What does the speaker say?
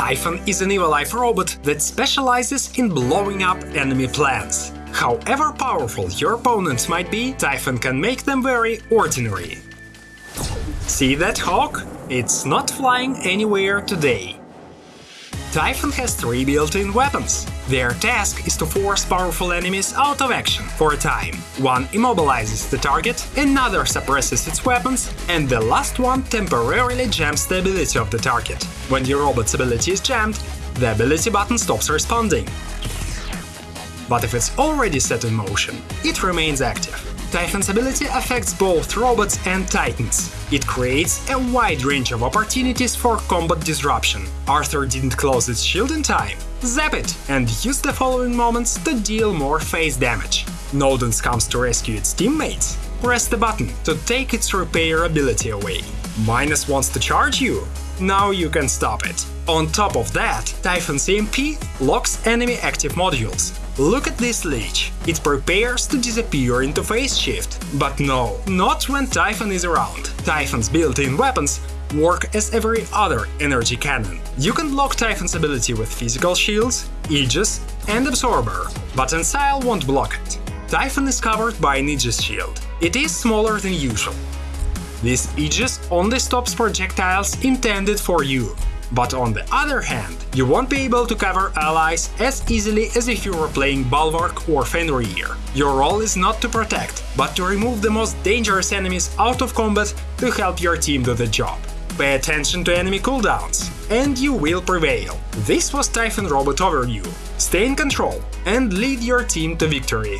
Typhon is an evil life robot that specializes in blowing up enemy plants. However powerful your opponents might be, Typhon can make them very ordinary. See that hawk? It's not flying anywhere today. Typhon has three built-in weapons. Their task is to force powerful enemies out of action for a time. One immobilizes the target, another suppresses its weapons, and the last one temporarily jams the ability of the target. When your robot's ability is jammed, the ability button stops responding. But if it's already set in motion, it remains active. Typhon's ability affects both robots and titans. It creates a wide range of opportunities for combat disruption. Arthur didn't close its shield in time. Zap it and use the following moments to deal more phase damage. Nodens comes to rescue its teammates. Press the button to take its repair ability away. Minos wants to charge you. Now you can stop it. On top of that, Typhon's EMP locks enemy active modules. Look at this leech. It prepares to disappear into phase shift. But no, not when Typhon is around. Typhon's built-in weapons work as every other energy cannon. You can block Typhon's ability with physical shields, Aegis and Absorber, but Ancile won't block it. Typhon is covered by an Aegis shield. It is smaller than usual. This Aegis only stops projectiles intended for you, but on the other hand, you won't be able to cover allies as easily as if you were playing Bulwark or Fenrir. Your role is not to protect, but to remove the most dangerous enemies out of combat to help your team do the job. Pay attention to enemy cooldowns, and you will prevail. This was Typhon Robot Overview. Stay in control and lead your team to victory.